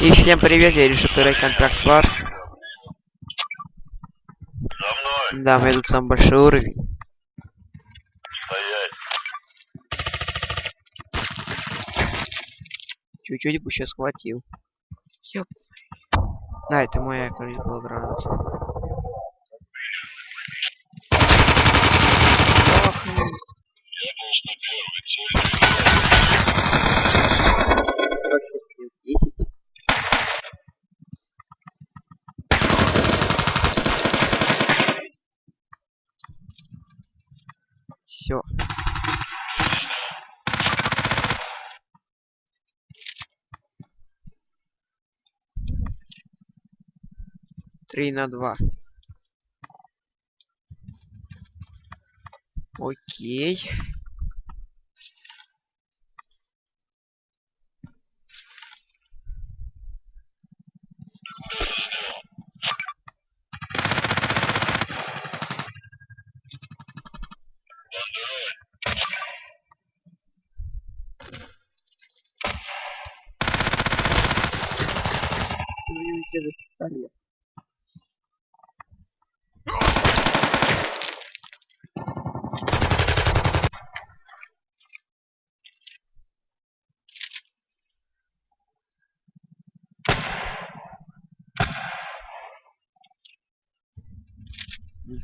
И всем привет, я решил поиграть контракт Варс. За мной Да, мы тут самый большой уровень. стоять. Чуть-чуть бы еще схватил. Ёп. Да, это моя, кажется, была граната. 3 на 2. Окей.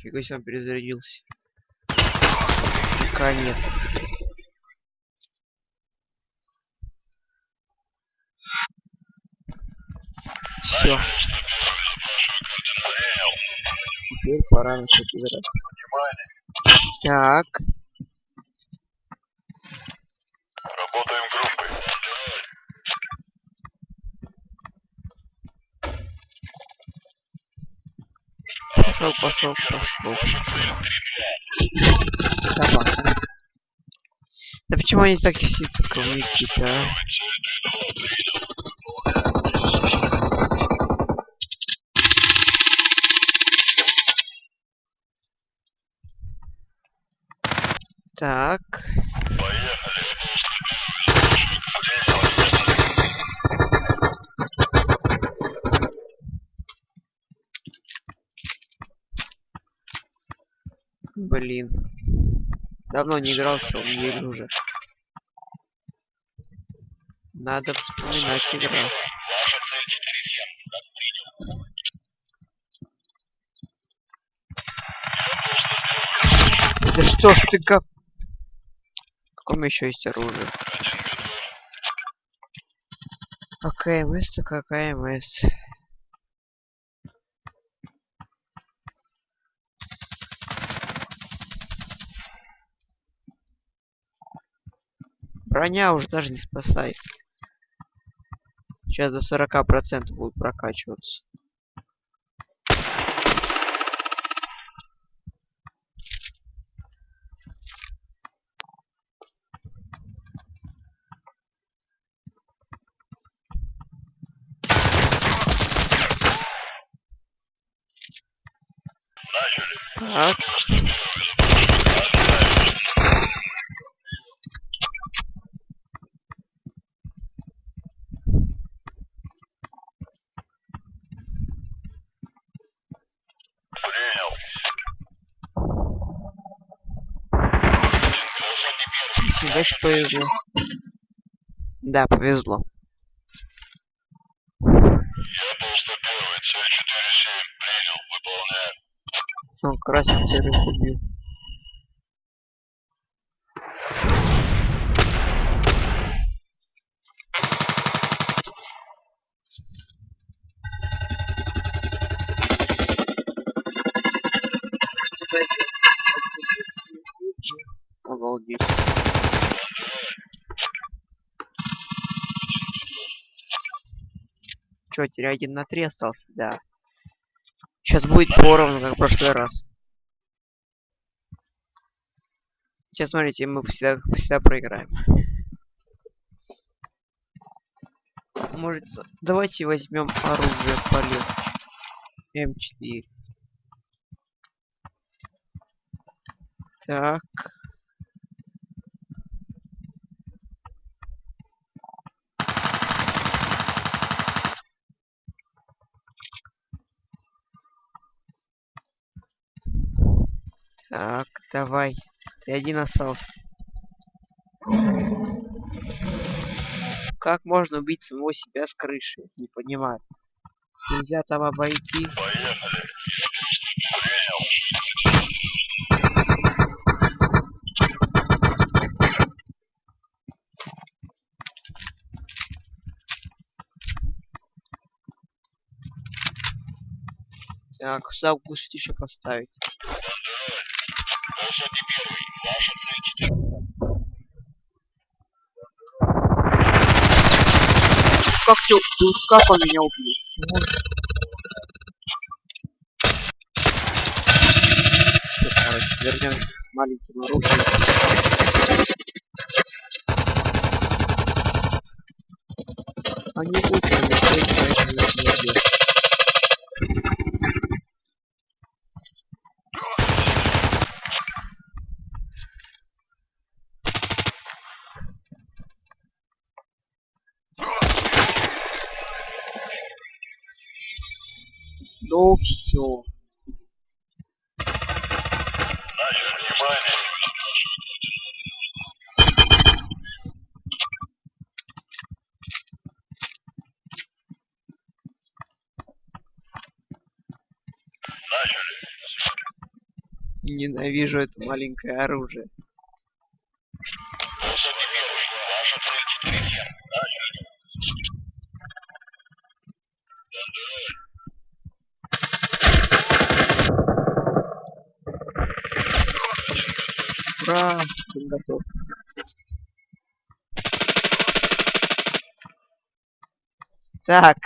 Нифига себе он перезарядился. Конец. Все. Теперь пора начать играть. Так. Пошел, пошел, пошел. Собака. Да почему они так все такие-то, а? Так. Блин. Давно не играл в Soul уже. Надо вспоминать 4-7. Да что ж ты как... Каком еще есть оружие? АКМС, так АКМС. Броня уже даже не спасает. Сейчас до 40% будет прокачиваться. Так. Принял. Себе повезло. Да, повезло. Я был 101 цель 4-7. Принял. Выполняем. Он красит серых убил. Чё, теперь один на три остался? Да. Сейчас будет поровну, как в прошлый раз. Сейчас смотрите, мы всегда, всегда проиграем. Может, давайте возьмем оружие полегче. М4. Так. Так, давай. Ты один остался. Как можно убить самого себя с крыши? Не понимаю. Нельзя там обойти. Поехали. Так, сюда глушить еще поставить. Как ты, как он меня? Всё, короче, вернемся с маленьким оружием. Ненавижу это маленькое оружие. Ура! Я готов. Так.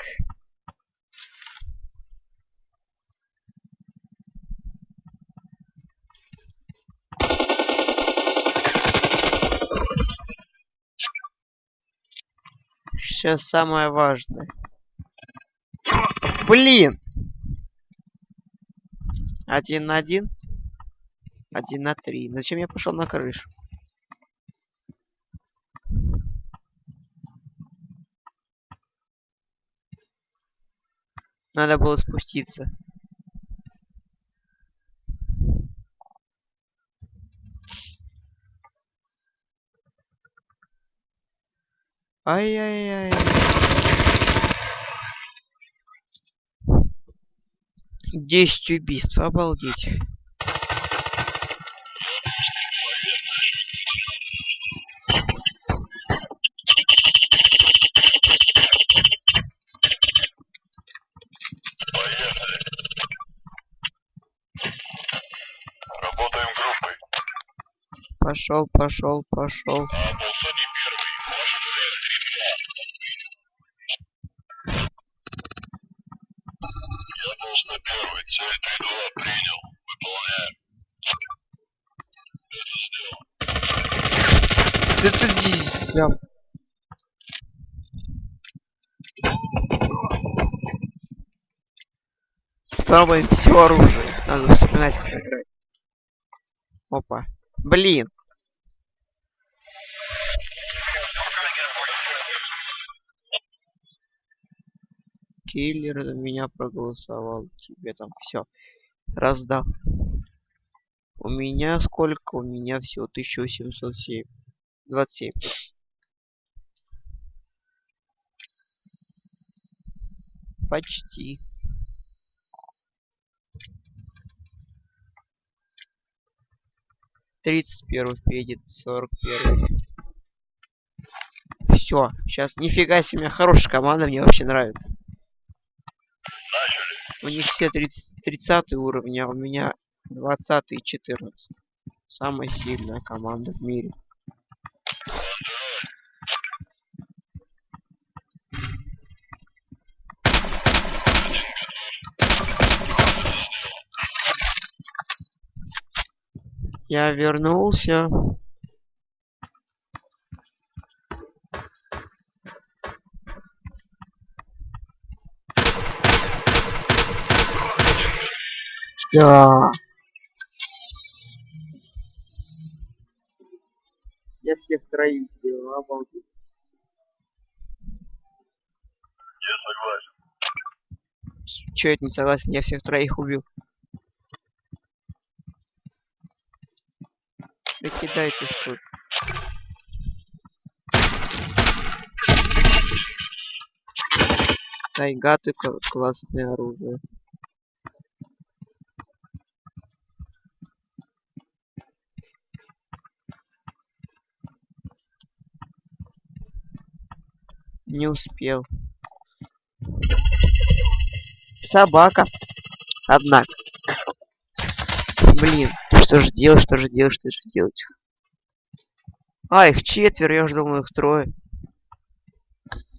Сейчас самое важное. Блин! Один на один? Один на три. Зачем я пошел на крышу? Надо было спуститься. Ай-яй-яй. Десять убийств, обалдеть. Пошел, пошел, пошел. Спробуем все оружие. Надо вспоминать, как играть. Опа. Блин. Киллер за меня проголосовал. Тебе там все. Раздал. У меня сколько? У меня всего 1707. 27. Почти. Тридцать первый впереди, сорок первый. Все, сейчас нифига себе, хорошая команда, мне вообще нравится. У них все 30, 30 уровни, а у меня 20 и 14. Самая сильная команда в мире. Я вернулся. Да. Я всех троих сделал, обалдеть. Я согласен. Че это не согласен? Я всех троих убил. Считаете, что... Сайгаты кла- классное оружие. Не успел. Собака. Однако. Блин, что же делать, что же делать, что же делать? А, их четверо, я же думал, их трое.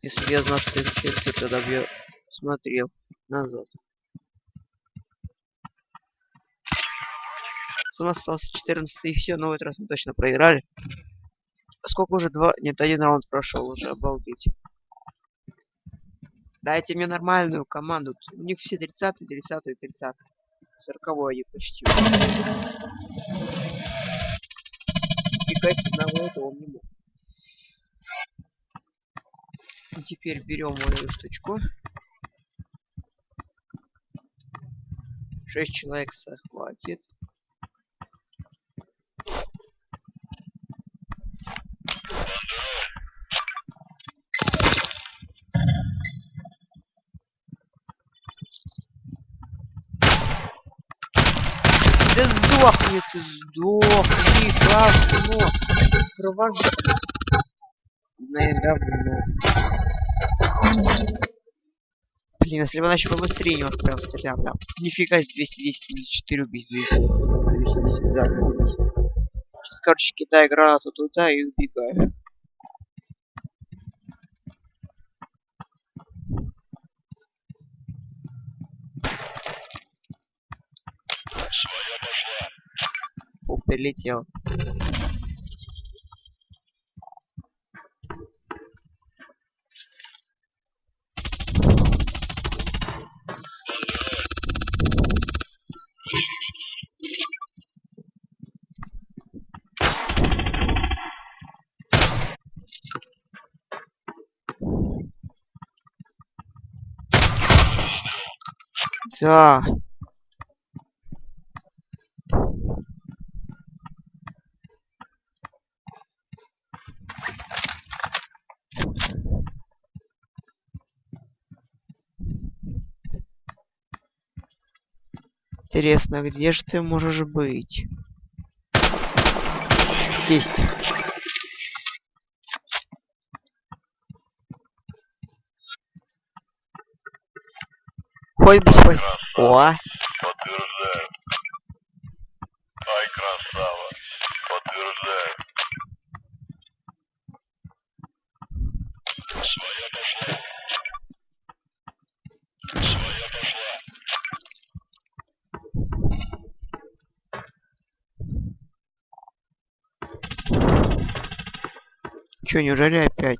Если бы я знал, что их четверо, тогда бы я смотрел назад. У нас остался 14 и все, но в этот раз мы точно проиграли. Сколько уже два... Нет, один раунд прошел уже, обалдеть. Дайте мне нормальную команду. У них все 30 30 30 40 они почти. Пикать одного этого он не мог. И теперь берем мою штучку. Шесть человек захватит. Да сдохни ты, сдохни, говно. Провож... Наверное, говно. Блин, если бы она еще побыстрее немножко прям стрелял, прям. Нифига, с 210 или 4 убийств, 210 за одно убийство. Сейчас, короче, кидаю гранату туда и убегаю. Прилетел. Да. Интересно, где же ты можешь быть? Есть. Хоть бы спас... О, Подтверждаю. Ай, красава. Подтверждаю. Своя пошла. Своя пошла. чё, неужели опять?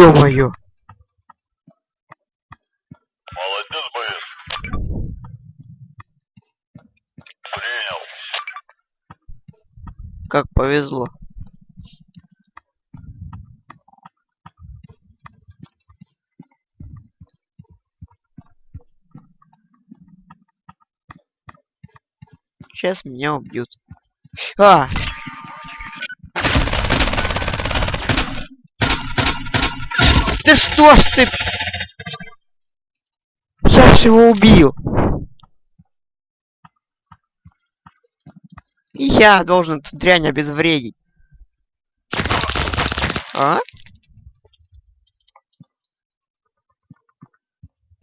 Ё-моё! Молодец, боец. Принял. Как повезло. Сейчас меня убьют. А! Ты что ж ты? Я ж его убил. Я должен эту дрянь обезвредить. А?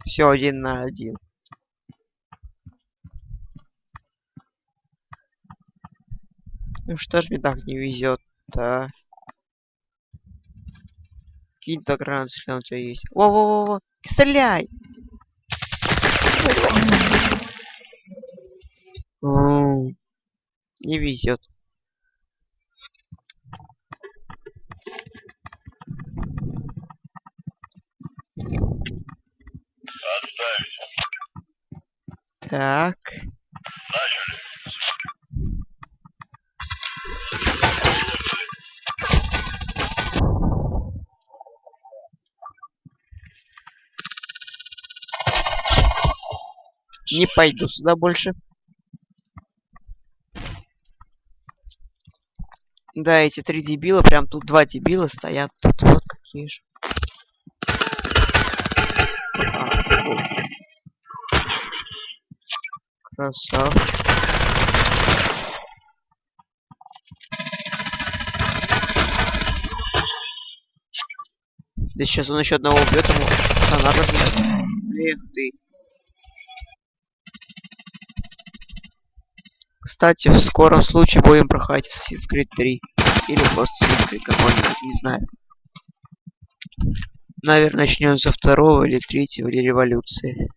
Все один на один. Ну что ж мне так не везет-то? Кинь-то гранат, если он у тебя есть. Во-во-во-во! Стреляй! Не везет. Так. Не пойду сюда больше. Да, эти три дебила, прям тут два дебила стоят. Тут вот какие же. А, вот. Красавчик. Да сейчас он еще одного убьет, ему она размет. Эх ты. Кстати, в скором случае будем проходить Assassin's Creed 3. Или просто Assassin's Creed какой-нибудь, не знаю. Наверное, начнем со второго или третьего, или революции.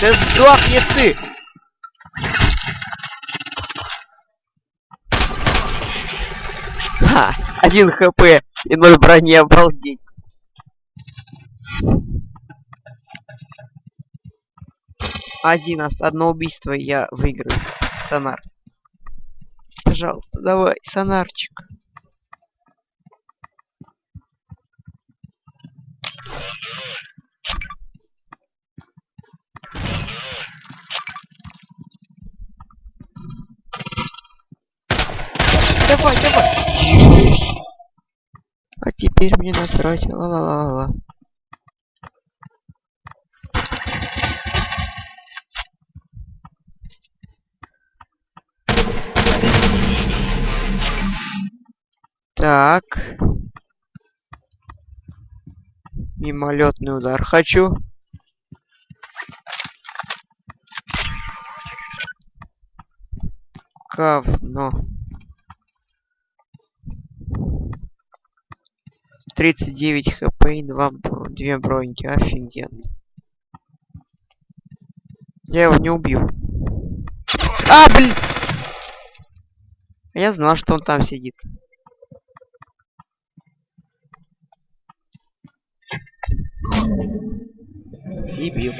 Да сдохни ты! Ха! Один хп и ноль брони, обалдеть. Один, одно убийство и я выиграю. Сонар. Пожалуйста, давай, сонарчик. Давай, давай. Есть. А теперь мне насрать. Ла-ла-ла-ла. Так. Мимолетный удар хочу. Говно. 39 хп и 2, 2 броньки. Офигенно. Я его не убью. А, блин! Я знал, что он там сидит. Дебил.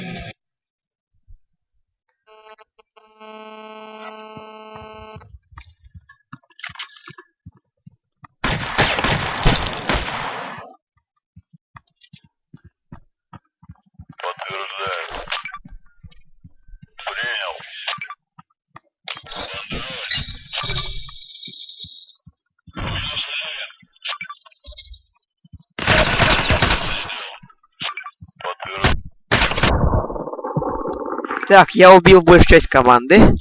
Так, я убил большую часть команды.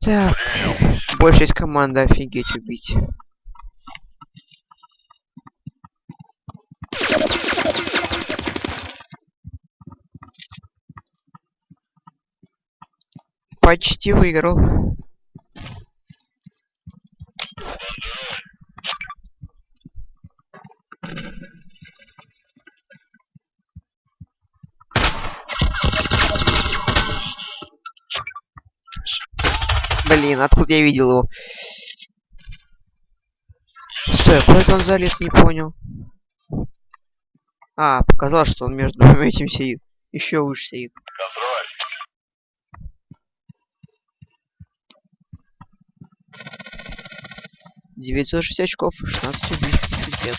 Так, большая часть команды офигеть убить. Почти выиграл. Блин, откуда я видел его? Стой, а куда это он залез, не понял. А, показалось, что он между двумя этим сидит. Еще выше сидит. Контроль. Девятьсот шесть очков, 16 убийств. Пипец.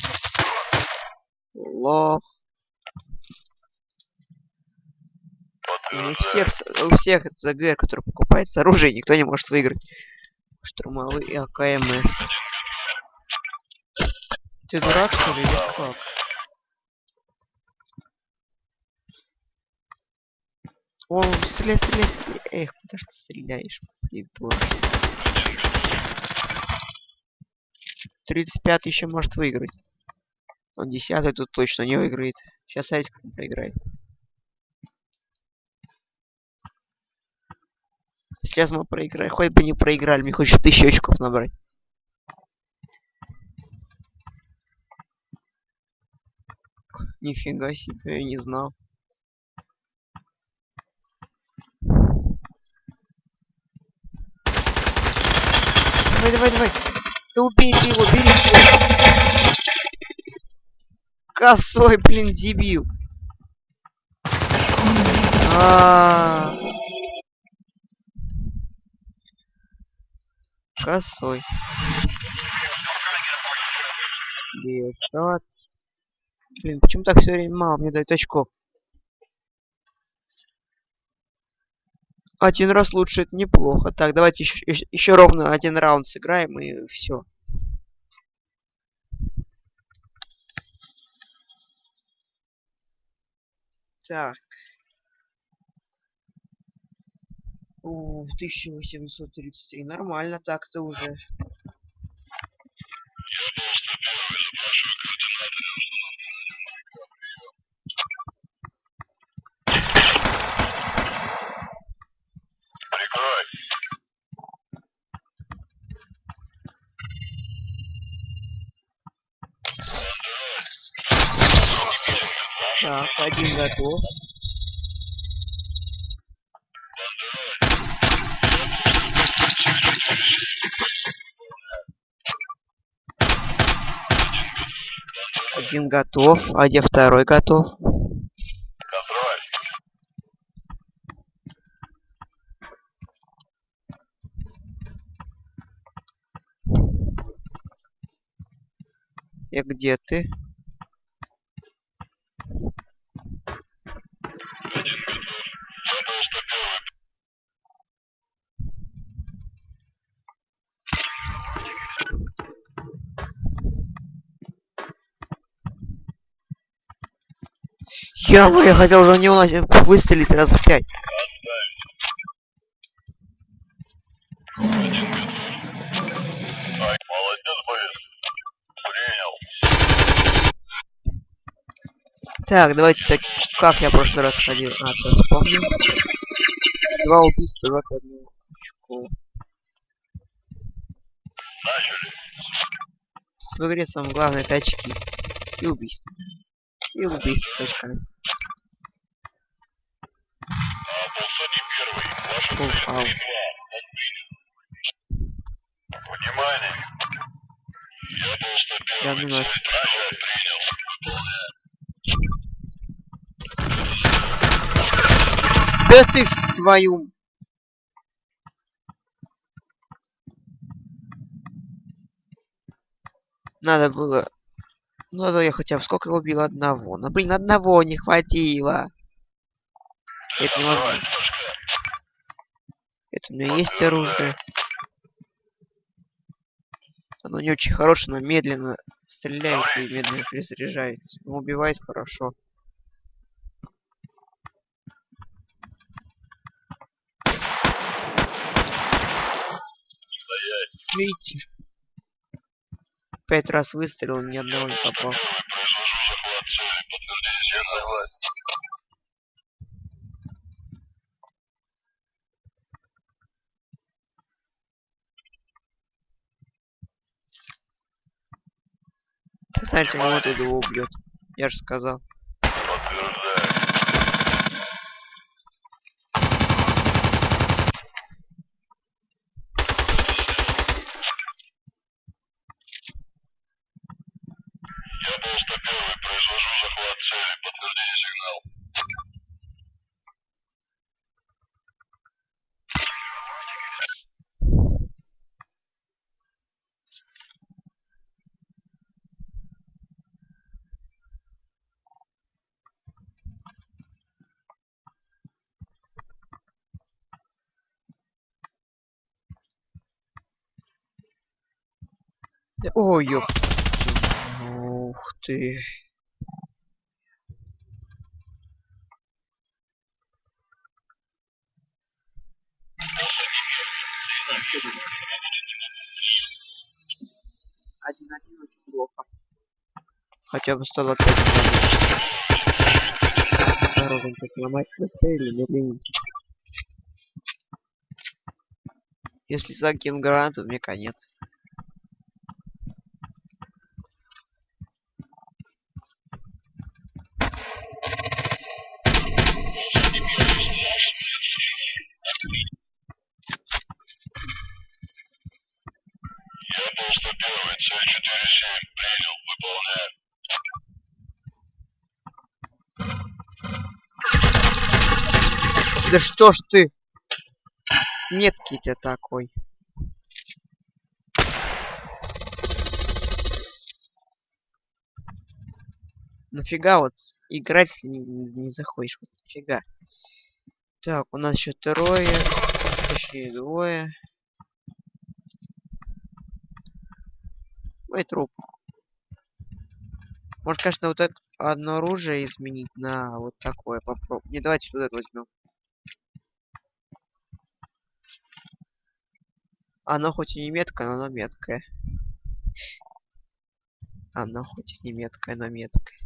Лох. У всех, у всех ЗГР, который покупается оружие, никто не может выиграть. Штурмовые и АКМС. Ты дурак, что ли, или как? О, стреляй, стреляй, стреляй. Эх, куда ж ты стреляешь, придурок. 35 еще может выиграть. Он 10 тут точно не выиграет. Сейчас он проиграет. Сейчас мы проиграем. Хоть бы не проиграли, мне хочется тысячу очков набрать. Нифига себе, я не знал. Давай, давай, давай. Да убей ты его, бери его. Косой, блин, дебил. А. Косой. 900. Блин, почему так все время мало мне дают очков? Один раз лучше, это неплохо. Так, давайте еще, еще ровно один раунд сыграем и все. Так. У, 1833. Нормально так-то уже. Так, один готов. Один готов, а где второй готов? Контроль. И где ты? Я бы, я хотел уже не уносить, выстрелить раз в пять. Так, давайте, кстати, как я в прошлый раз ходил. А, все, вспомнил. Два убийства, 21 очко. В игре самое главное это очки. И убийство. И убийство с очками. А, полсотни цель ау. 3-2. Внимание. Я 101. Я. Принял. Да ты ж твою... Надо было... Надо я хотя бы сколько убил одного. Ну блин, одного не хватило. Это невозможно. Это у меня есть оружие. Оно не очень хорошее, но медленно стреляет и медленно перезаряжается. Но убивает хорошо. Видите? Пять раз выстрелил, ни одного не попал. Представьте, вот его убьет. Я же сказал. Подтверждаю. Я был 101. Произвожу захват цели. Подтверждение сигнал. Да- Ой, ёп. Ух ты. Один один очень плохо. Хотя бы 120 Разница сломать быстрее или медленнее. Если закину гранату, мне конец. Я был 101. Цель 4-7. Принял. Выполняю. Что ж ты? Меткий ты такой. Нафига вот играть, если не, не, заходишь? Вот нафига. Так, у нас еще трое. Точнее, двое. Мой труп. Может, конечно, вот это одно оружие изменить на вот такое попробуем. Не, давайте вот это возьмем. Оно хоть и не меткое, но оно меткое. Оно хоть и не меткое, но меткое.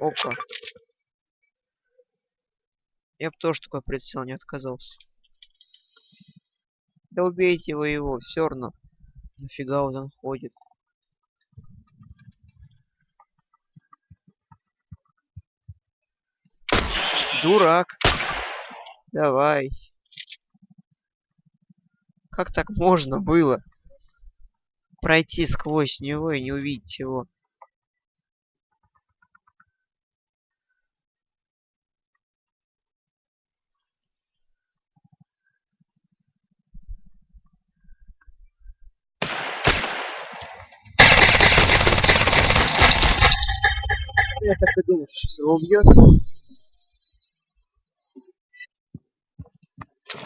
Опа. Я бы тоже такой прицел не отказался. Да убейте вы его, все равно. Нафига он ходит. Дурак. Давай. Как так можно было? Пройти сквозь него и не увидеть его. Я так и думал, что его убьет.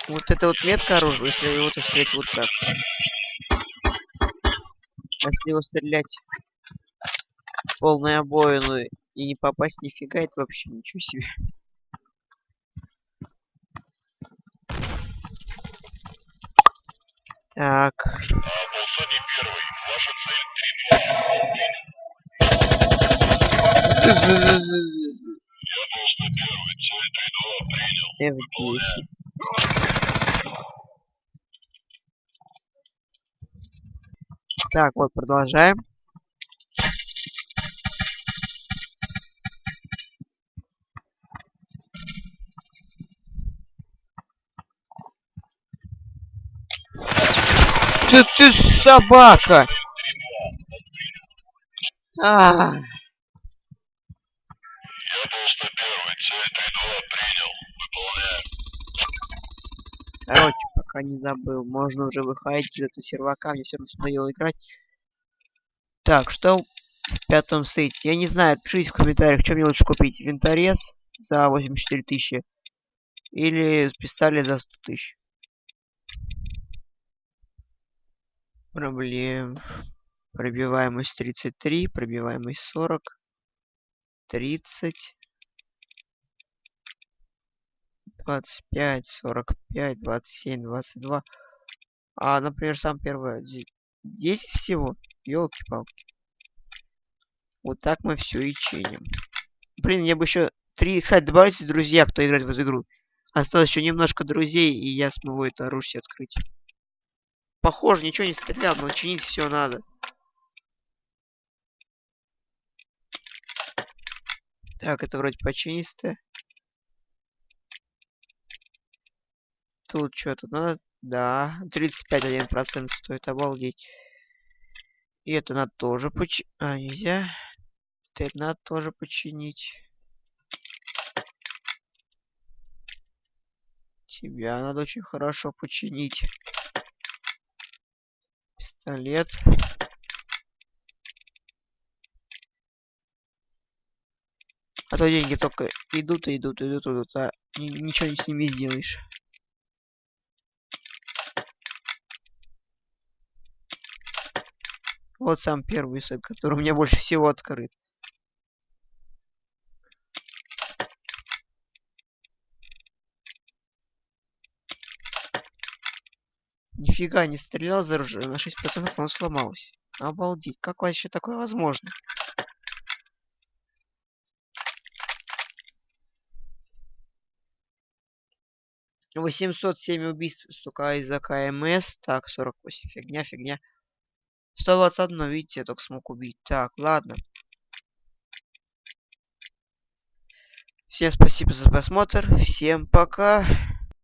Вот это вот метка оружия, если его то встретить вот так. А если его стрелять в полную обоину и не попасть нифига, это вообще ничего себе. Так. Ваша цель 3-2. F10. Так, вот, продолжаем. Ты, ты собака! А, Я полста короче, пока не забыл. Можно уже выходить из этого сервака. Мне все равно надоело играть. Так, что в пятом сете? Я не знаю, пишите в комментариях, что мне лучше купить. Винторез за 84 тысячи. Или пистолет за 100 тысяч. Проблем. Пробиваемость 33, пробиваемость 40, 30, 25, 45, 27, 22. А, например, сам первый де- 10 всего. Елки-палки. Вот так мы все и чиним. Блин, я бы еще три, кстати, добавьте друзья, кто играет в эту игру. Осталось еще немножко друзей, и я смогу это оружие открыть. Похоже, ничего не стрелял, но чинить все надо. Так, это вроде починистое. Тут что-то надо. Да, 35,1% стоит, обалдеть. И это надо тоже починить. А, нельзя. Это надо тоже починить. Тебя надо очень хорошо починить. Пистолет. А то деньги только идут и идут, идут, идут, а ни- ничего с ними сделаешь. Вот сам первый сет, который у меня больше всего открыт. Нифига не стрелял за оружие, на 6% оно сломалось. Обалдеть, как вообще такое возможно? Восемьсот семь убийств, сука, из-за КМС. Так, 48, фигня, фигня. 121, видите, я только смог убить. Так, ладно. Всем спасибо за просмотр. Всем пока.